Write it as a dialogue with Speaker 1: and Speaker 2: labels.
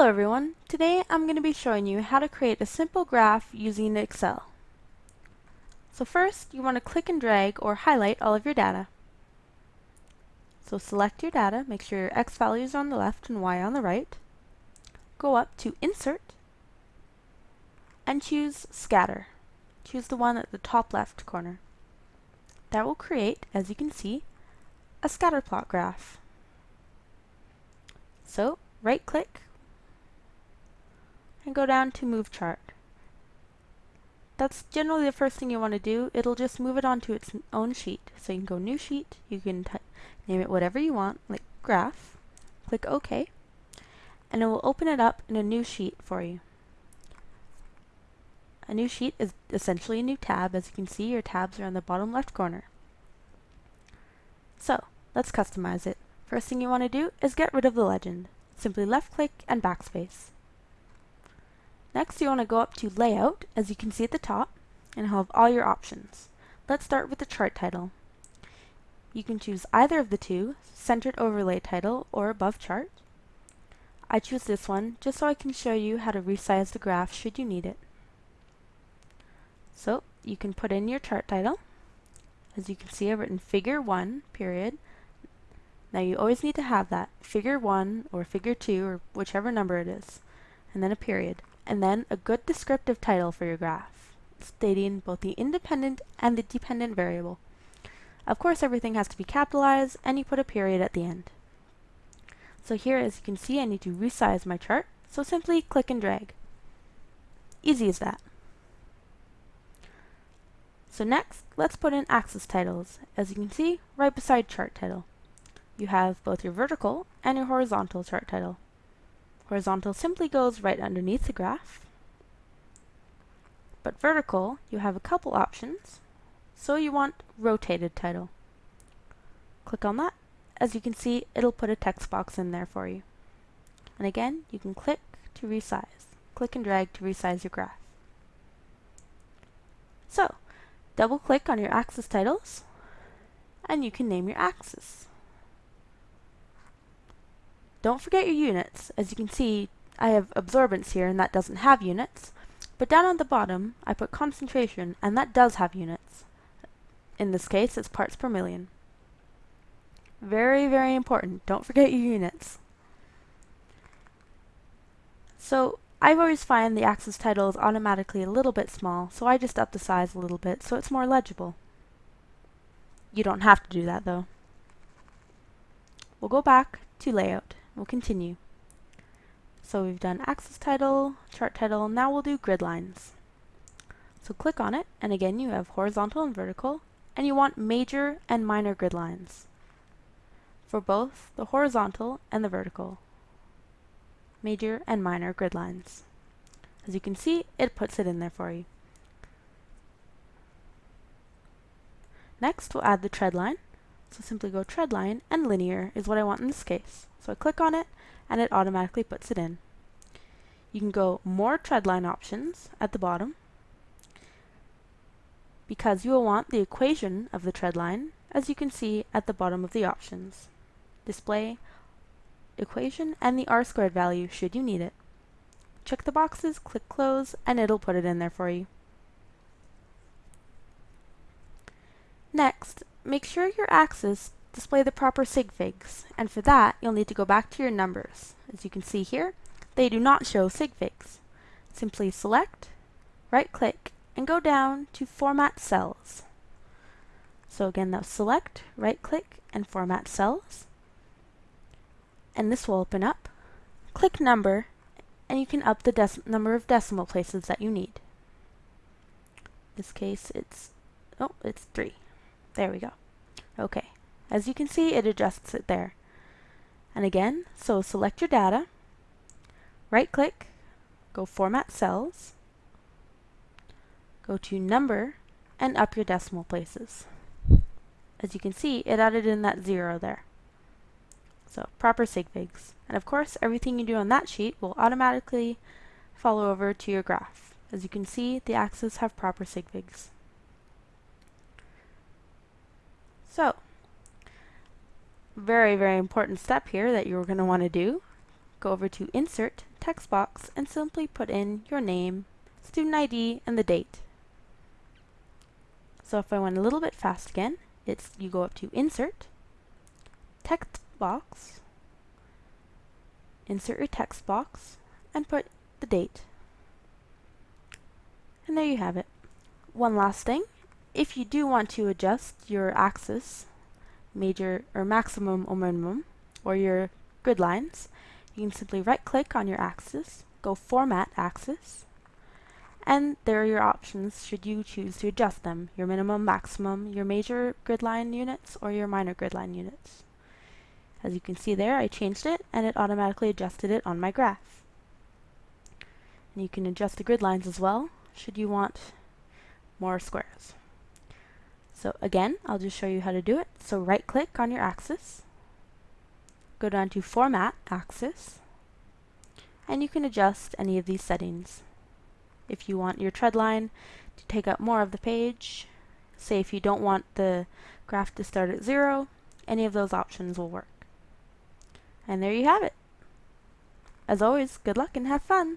Speaker 1: Hello everyone, today I'm going to be showing you how to create a simple graph using Excel. So first you want to click and drag or highlight all of your data. So select your data, make sure your X values are on the left and Y on the right. Go up to Insert and choose Scatter. Choose the one at the top left corner. That will create, as you can see, a scatter plot graph. So right click and go down to Move Chart. That's generally the first thing you want to do. It'll just move it onto its own sheet. So you can go New Sheet, you can name it whatever you want, like Graph, click OK, and it will open it up in a new sheet for you. A new sheet is essentially a new tab. As you can see, your tabs are in the bottom left corner. So, let's customize it. First thing you want to do is get rid of the legend. Simply left click and backspace. Next you want to go up to Layout, as you can see at the top, and have all your options. Let's start with the chart title. You can choose either of the two, Centered Overlay Title or Above Chart. I choose this one just so I can show you how to resize the graph should you need it. So you can put in your chart title. As you can see I've written Figure 1, period. Now you always need to have that, Figure 1 or Figure 2 or whichever number it is, and then a period and then a good descriptive title for your graph, stating both the independent and the dependent variable. Of course everything has to be capitalized and you put a period at the end. So here as you can see I need to resize my chart, so simply click and drag. Easy as that. So next, let's put in axis titles. As you can see, right beside chart title. You have both your vertical and your horizontal chart title. Horizontal simply goes right underneath the graph. But vertical, you have a couple options. So you want rotated title. Click on that. As you can see, it'll put a text box in there for you. And again, you can click to resize. Click and drag to resize your graph. So, double click on your axis titles, and you can name your axis. Don't forget your units. As you can see, I have absorbance here and that doesn't have units. But down on the bottom, I put concentration and that does have units. In this case, it's parts per million. Very, very important. Don't forget your units. So, I've always find the axis title is automatically a little bit small, so I just up the size a little bit so it's more legible. You don't have to do that though. We'll go back to layout. We'll continue. So we've done axis title, chart title, now we'll do grid lines. So click on it, and again you have horizontal and vertical, and you want major and minor grid lines for both the horizontal and the vertical. Major and minor grid lines. As you can see, it puts it in there for you. Next, we'll add the tread line. So simply go tread line, and linear is what I want in this case. So I click on it and it automatically puts it in. You can go more treadline options at the bottom because you will want the equation of the treadline as you can see at the bottom of the options. Display equation and the r squared value should you need it. Check the boxes, click close, and it'll put it in there for you. Next, make sure your axes display the proper sig figs, and for that you'll need to go back to your numbers. As you can see here, they do not show sig figs. Simply select, right click, and go down to Format Cells. So again, now select, right click, and Format Cells. And this will open up. Click Number, and you can up the number of decimal places that you need. In this case, it's, oh, it's 3. There we go. Okay. As you can see, it adjusts it there. And again, so select your data, right click, go Format Cells, go to Number, and up your decimal places. As you can see, it added in that zero there. So, proper sig figs. And of course, everything you do on that sheet will automatically follow over to your graph. As you can see, the axes have proper sig figs. So, very, very important step here that you're going to want to do. go over to Insert, Text Box, and simply put in your name, student ID, and the date. So if I went a little bit fast again, it's you go up to Insert, Text Box, insert your text box, and put the date. And there you have it. One last thing, if you do want to adjust your axis, major or maximum or minimum, or your grid lines, you can simply right click on your axis, go Format Axis, and there are your options should you choose to adjust them, your minimum, maximum, your major grid line units, or your minor grid line units. As you can see there, I changed it, and it automatically adjusted it on my graph. And you can adjust the grid lines as well, should you want more squares. So again, I'll just show you how to do it. So right click on your axis, go down to Format Axis, and you can adjust any of these settings. If you want your tread line to take up more of the page, say if you don't want the graph to start at zero, any of those options will work. And there you have it. As always, good luck and have fun!